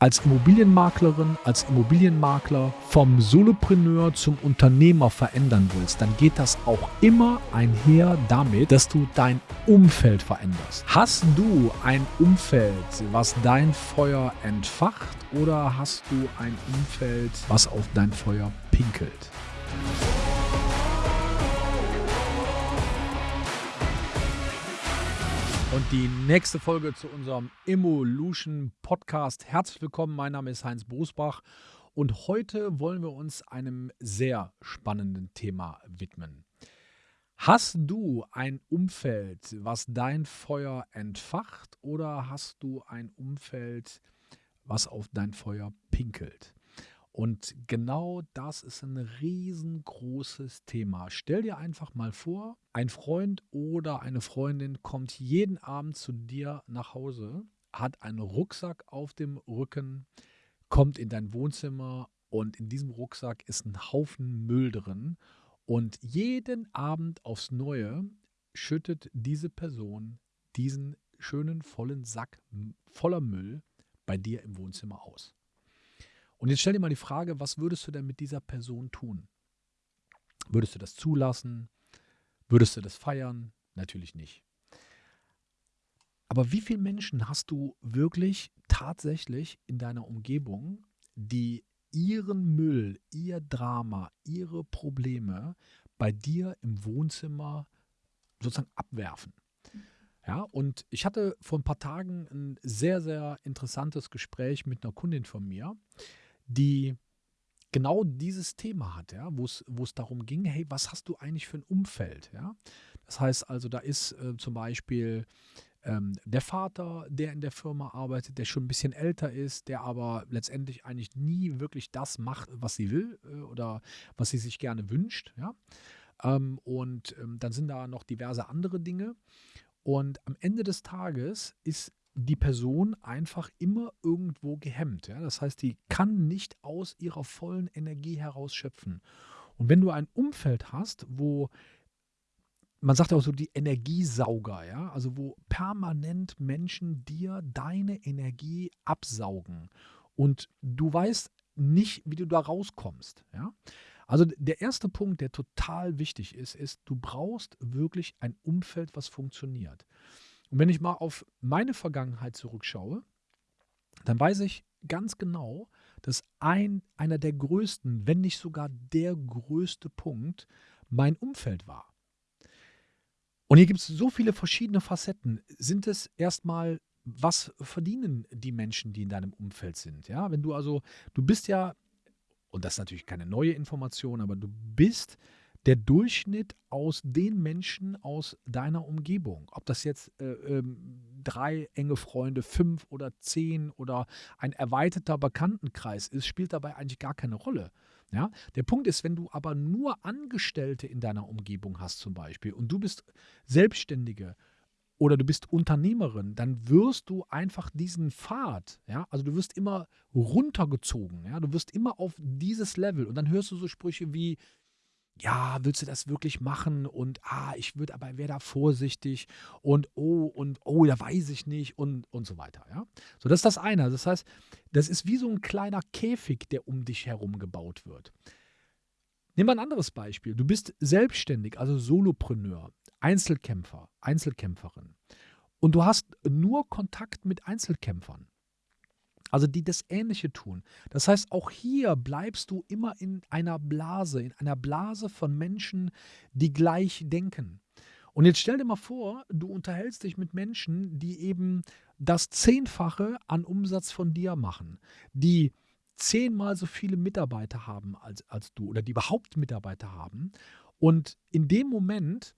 als Immobilienmaklerin, als Immobilienmakler vom Solopreneur zum Unternehmer verändern willst, dann geht das auch immer einher damit, dass du dein Umfeld veränderst. Hast du ein Umfeld, was dein Feuer entfacht oder hast du ein Umfeld, was auf dein Feuer pinkelt? Und die nächste Folge zu unserem Evolution Podcast. Herzlich willkommen, mein Name ist Heinz Brusbach und heute wollen wir uns einem sehr spannenden Thema widmen. Hast du ein Umfeld, was dein Feuer entfacht oder hast du ein Umfeld, was auf dein Feuer pinkelt? Und genau das ist ein riesengroßes Thema. Stell dir einfach mal vor, ein Freund oder eine Freundin kommt jeden Abend zu dir nach Hause, hat einen Rucksack auf dem Rücken, kommt in dein Wohnzimmer und in diesem Rucksack ist ein Haufen Müll drin. Und jeden Abend aufs Neue schüttet diese Person diesen schönen vollen Sack voller Müll bei dir im Wohnzimmer aus. Und jetzt stell dir mal die Frage, was würdest du denn mit dieser Person tun? Würdest du das zulassen? Würdest du das feiern? Natürlich nicht. Aber wie viele Menschen hast du wirklich tatsächlich in deiner Umgebung, die ihren Müll, ihr Drama, ihre Probleme bei dir im Wohnzimmer sozusagen abwerfen? Ja, und ich hatte vor ein paar Tagen ein sehr, sehr interessantes Gespräch mit einer Kundin von mir, die genau dieses Thema hat, ja, wo es darum ging, hey, was hast du eigentlich für ein Umfeld? Ja? Das heißt also, da ist äh, zum Beispiel ähm, der Vater, der in der Firma arbeitet, der schon ein bisschen älter ist, der aber letztendlich eigentlich nie wirklich das macht, was sie will äh, oder was sie sich gerne wünscht. Ja? Ähm, und ähm, dann sind da noch diverse andere Dinge. Und am Ende des Tages ist die Person einfach immer irgendwo gehemmt. Ja? Das heißt, die kann nicht aus ihrer vollen Energie heraus schöpfen. Und wenn du ein Umfeld hast, wo man sagt auch so die Energiesauger, ja, also wo permanent Menschen dir deine Energie absaugen und du weißt nicht, wie du da rauskommst, ja. Also der erste Punkt, der total wichtig ist, ist, du brauchst wirklich ein Umfeld, was funktioniert. Und wenn ich mal auf meine Vergangenheit zurückschaue, dann weiß ich ganz genau, dass ein, einer der größten, wenn nicht sogar der größte Punkt mein Umfeld war. Und hier gibt es so viele verschiedene Facetten. Sind es erstmal, was verdienen die Menschen, die in deinem Umfeld sind? Ja, wenn du also, du bist ja, und das ist natürlich keine neue Information, aber du bist der Durchschnitt aus den Menschen aus deiner Umgebung. Ob das jetzt äh, ähm, drei enge Freunde, fünf oder zehn oder ein erweiterter Bekanntenkreis ist, spielt dabei eigentlich gar keine Rolle. Ja? Der Punkt ist, wenn du aber nur Angestellte in deiner Umgebung hast zum Beispiel und du bist Selbstständige oder du bist Unternehmerin, dann wirst du einfach diesen Pfad, ja, also du wirst immer runtergezogen, ja, du wirst immer auf dieses Level und dann hörst du so Sprüche wie, ja, willst du das wirklich machen? Und ah, ich würde aber, wäre da vorsichtig und oh, und oh, da weiß ich nicht und, und so weiter. Ja? So, das ist das eine. Das heißt, das ist wie so ein kleiner Käfig, der um dich herum gebaut wird. Nehmen wir ein anderes Beispiel. Du bist selbstständig, also Solopreneur, Einzelkämpfer, Einzelkämpferin. Und du hast nur Kontakt mit Einzelkämpfern. Also die das Ähnliche tun. Das heißt, auch hier bleibst du immer in einer Blase, in einer Blase von Menschen, die gleich denken. Und jetzt stell dir mal vor, du unterhältst dich mit Menschen, die eben das Zehnfache an Umsatz von dir machen, die zehnmal so viele Mitarbeiter haben als, als du oder die überhaupt Mitarbeiter haben. Und in dem Moment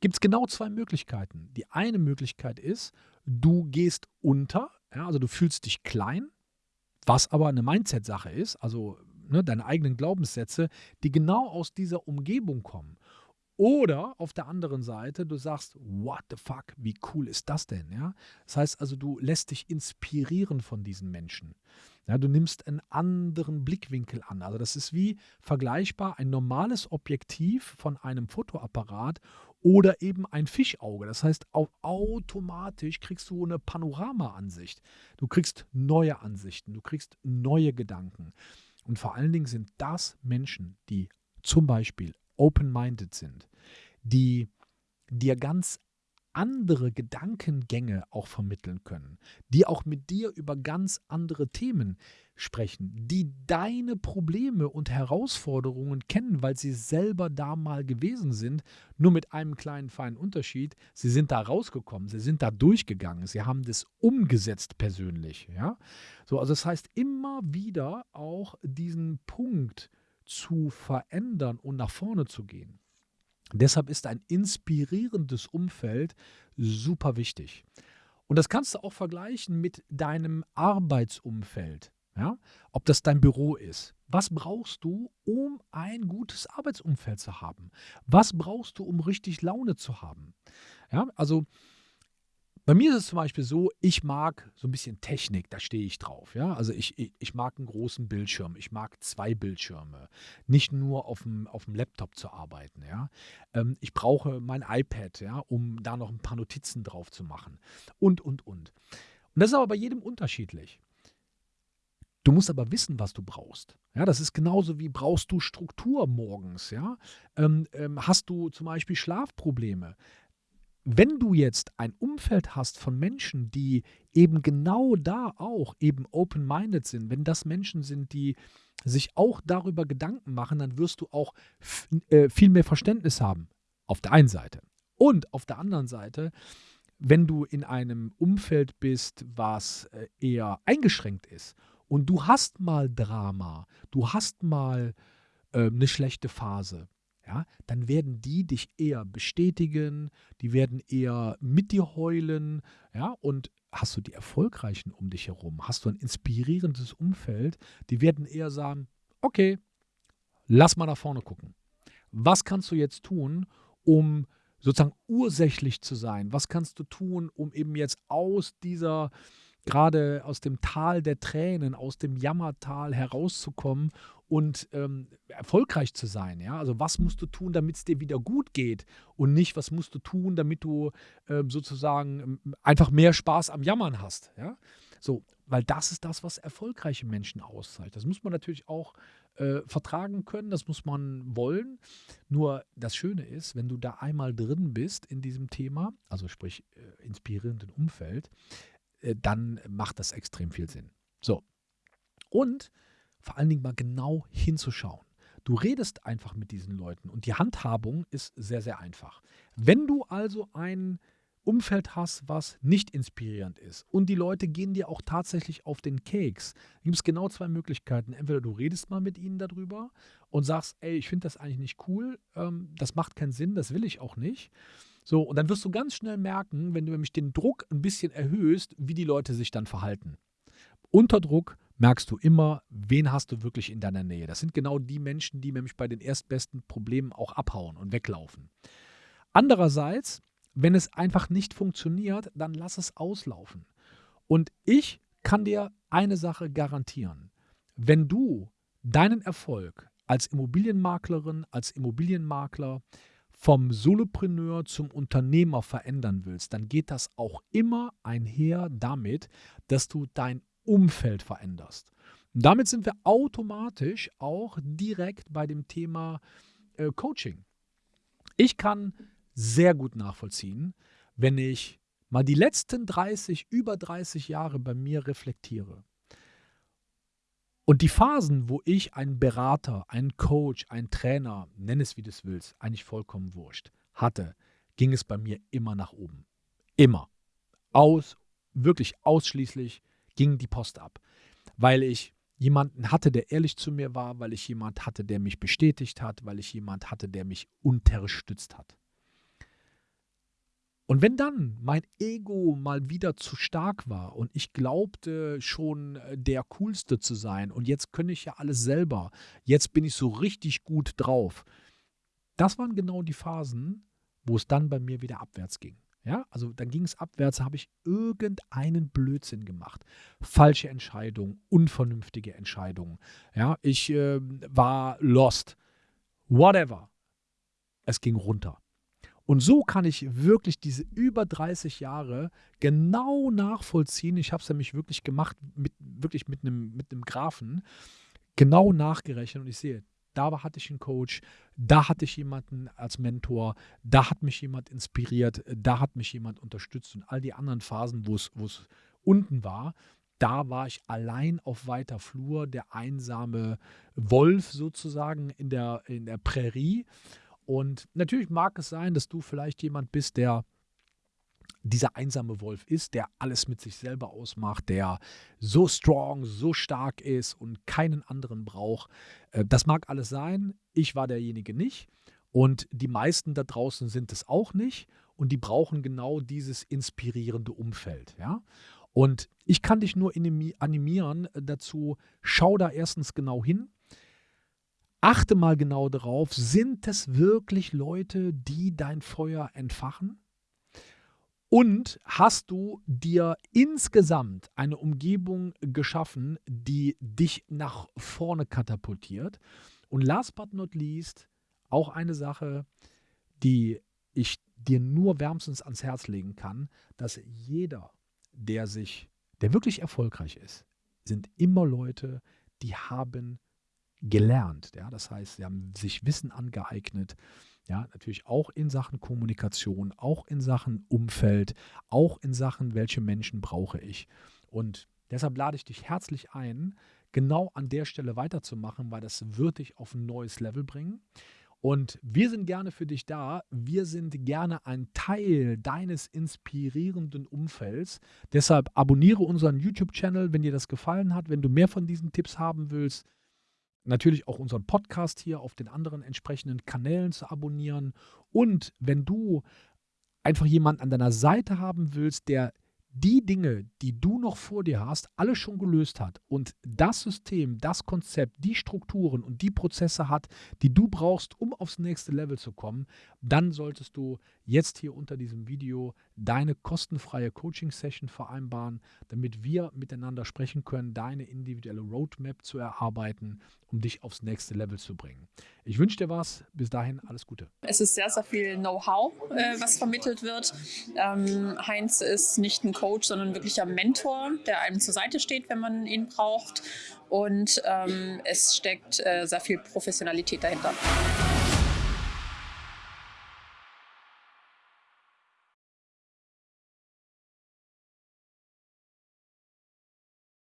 gibt es genau zwei Möglichkeiten. Die eine Möglichkeit ist, du gehst unter, ja, also du fühlst dich klein, was aber eine Mindset-Sache ist, also ne, deine eigenen Glaubenssätze, die genau aus dieser Umgebung kommen. Oder auf der anderen Seite, du sagst, what the fuck, wie cool ist das denn? Ja? Das heißt also, du lässt dich inspirieren von diesen Menschen. Ja, du nimmst einen anderen Blickwinkel an. Also das ist wie vergleichbar ein normales Objektiv von einem Fotoapparat oder eben ein Fischauge. Das heißt, automatisch kriegst du eine Panoramaansicht. Du kriegst neue Ansichten, du kriegst neue Gedanken. Und vor allen Dingen sind das Menschen, die zum Beispiel open-minded sind, die dir ganz andere Gedankengänge auch vermitteln können, die auch mit dir über ganz andere Themen sprechen, die deine Probleme und Herausforderungen kennen, weil sie selber da mal gewesen sind, nur mit einem kleinen feinen Unterschied, sie sind da rausgekommen, sie sind da durchgegangen, sie haben das umgesetzt persönlich, ja? So, also das heißt immer wieder auch diesen Punkt zu verändern und nach vorne zu gehen. Deshalb ist ein inspirierendes Umfeld super wichtig. Und das kannst du auch vergleichen mit deinem Arbeitsumfeld. Ja? Ob das dein Büro ist. Was brauchst du, um ein gutes Arbeitsumfeld zu haben? Was brauchst du, um richtig Laune zu haben? Ja, also bei mir ist es zum Beispiel so, ich mag so ein bisschen Technik, da stehe ich drauf. Ja? Also ich, ich, ich, mag einen großen Bildschirm, ich mag zwei Bildschirme, nicht nur auf dem, auf dem Laptop zu arbeiten. Ja? Ähm, ich brauche mein iPad, ja, um da noch ein paar Notizen drauf zu machen und, und, und. Und das ist aber bei jedem unterschiedlich. Du musst aber wissen, was du brauchst. Ja, das ist genauso wie brauchst du Struktur morgens. Ja? Ähm, ähm, hast du zum Beispiel Schlafprobleme? Wenn du jetzt ein Umfeld hast von Menschen, die eben genau da auch eben open-minded sind, wenn das Menschen sind, die sich auch darüber Gedanken machen, dann wirst du auch äh, viel mehr Verständnis haben. Auf der einen Seite. Und auf der anderen Seite, wenn du in einem Umfeld bist, was äh, eher eingeschränkt ist und du hast mal Drama, du hast mal äh, eine schlechte Phase, ja, dann werden die dich eher bestätigen, die werden eher mit dir heulen, ja, und hast du die Erfolgreichen um dich herum, hast du ein inspirierendes Umfeld, die werden eher sagen, okay, lass mal nach vorne gucken. Was kannst du jetzt tun, um sozusagen ursächlich zu sein? Was kannst du tun, um eben jetzt aus dieser gerade aus dem Tal der Tränen, aus dem Jammertal herauszukommen und ähm, erfolgreich zu sein. Ja? Also was musst du tun, damit es dir wieder gut geht und nicht, was musst du tun, damit du ähm, sozusagen ähm, einfach mehr Spaß am Jammern hast. Ja? So, weil das ist das, was erfolgreiche Menschen auszeichnet. Das muss man natürlich auch äh, vertragen können, das muss man wollen. Nur das Schöne ist, wenn du da einmal drin bist in diesem Thema, also sprich äh, inspirierenden Umfeld, dann macht das extrem viel Sinn. So. Und vor allen Dingen mal genau hinzuschauen. Du redest einfach mit diesen Leuten und die Handhabung ist sehr, sehr einfach. Wenn du also ein Umfeld hast, was nicht inspirierend ist und die Leute gehen dir auch tatsächlich auf den Keks, gibt es genau zwei Möglichkeiten. Entweder du redest mal mit ihnen darüber und sagst, ey, ich finde das eigentlich nicht cool, ähm, das macht keinen Sinn, das will ich auch nicht. So, und dann wirst du ganz schnell merken, wenn du nämlich den Druck ein bisschen erhöhst, wie die Leute sich dann verhalten. Unter Druck merkst du immer, wen hast du wirklich in deiner Nähe. Das sind genau die Menschen, die nämlich bei den erstbesten Problemen auch abhauen und weglaufen. Andererseits, wenn es einfach nicht funktioniert, dann lass es auslaufen. Und ich kann dir eine Sache garantieren. Wenn du deinen Erfolg als Immobilienmaklerin, als Immobilienmakler vom Solopreneur zum Unternehmer verändern willst, dann geht das auch immer einher damit, dass du dein Umfeld veränderst. Und damit sind wir automatisch auch direkt bei dem Thema äh, Coaching. Ich kann sehr gut nachvollziehen, wenn ich mal die letzten 30, über 30 Jahre bei mir reflektiere. Und die Phasen, wo ich einen Berater, einen Coach, einen Trainer, nenn es wie du es willst, eigentlich vollkommen wurscht, hatte, ging es bei mir immer nach oben. Immer. Aus, wirklich ausschließlich ging die Post ab. Weil ich jemanden hatte, der ehrlich zu mir war, weil ich jemanden hatte, der mich bestätigt hat, weil ich jemanden hatte, der mich unterstützt hat. Und wenn dann mein Ego mal wieder zu stark war und ich glaubte schon äh, der Coolste zu sein und jetzt könnte ich ja alles selber, jetzt bin ich so richtig gut drauf, das waren genau die Phasen, wo es dann bei mir wieder abwärts ging. Ja, also dann ging es abwärts, habe ich irgendeinen Blödsinn gemacht. Falsche Entscheidungen, unvernünftige Entscheidungen. Ja, ich äh, war lost. Whatever. Es ging runter. Und so kann ich wirklich diese über 30 Jahre genau nachvollziehen. Ich habe es nämlich wirklich gemacht, mit, wirklich mit einem, mit einem Graphen, genau nachgerechnet und ich sehe, da hatte ich einen Coach, da hatte ich jemanden als Mentor, da hat mich jemand inspiriert, da hat mich jemand unterstützt und all die anderen Phasen, wo es unten war, da war ich allein auf weiter Flur, der einsame Wolf sozusagen in der, in der Prärie. Und natürlich mag es sein, dass du vielleicht jemand bist, der dieser einsame Wolf ist, der alles mit sich selber ausmacht, der so strong, so stark ist und keinen anderen braucht. Äh, das mag alles sein. Ich war derjenige nicht. Und die meisten da draußen sind es auch nicht. Und die brauchen genau dieses inspirierende Umfeld. Ja? Und ich kann dich nur animieren dazu, schau da erstens genau hin. Achte mal genau darauf, sind es wirklich Leute, die dein Feuer entfachen? Und hast du dir insgesamt eine Umgebung geschaffen, die dich nach vorne katapultiert? Und last but not least, auch eine Sache, die ich dir nur wärmstens ans Herz legen kann, dass jeder, der sich, der wirklich erfolgreich ist, sind immer Leute, die haben gelernt. Ja? Das heißt, sie haben sich Wissen angeeignet, ja, natürlich auch in Sachen Kommunikation, auch in Sachen Umfeld, auch in Sachen, welche Menschen brauche ich. Und deshalb lade ich dich herzlich ein, genau an der Stelle weiterzumachen, weil das wird dich auf ein neues Level bringen. Und wir sind gerne für dich da. Wir sind gerne ein Teil deines inspirierenden Umfelds. Deshalb abonniere unseren YouTube-Channel, wenn dir das gefallen hat. Wenn du mehr von diesen Tipps haben willst, natürlich auch unseren Podcast hier auf den anderen entsprechenden Kanälen zu abonnieren. Und wenn du einfach jemanden an deiner Seite haben willst, der die Dinge, die du noch vor dir hast, alle schon gelöst hat und das System, das Konzept, die Strukturen und die Prozesse hat, die du brauchst, um aufs nächste Level zu kommen, dann solltest du jetzt hier unter diesem Video deine kostenfreie Coaching-Session vereinbaren, damit wir miteinander sprechen können, deine individuelle Roadmap zu erarbeiten, um dich aufs nächste Level zu bringen. Ich wünsche dir was. Bis dahin alles Gute. Es ist sehr, sehr viel Know-how, äh, was vermittelt wird. Ähm, Heinz ist nicht ein Coach, sondern wirklich ein Mentor, der einem zur Seite steht, wenn man ihn braucht. Und ähm, es steckt äh, sehr viel Professionalität dahinter.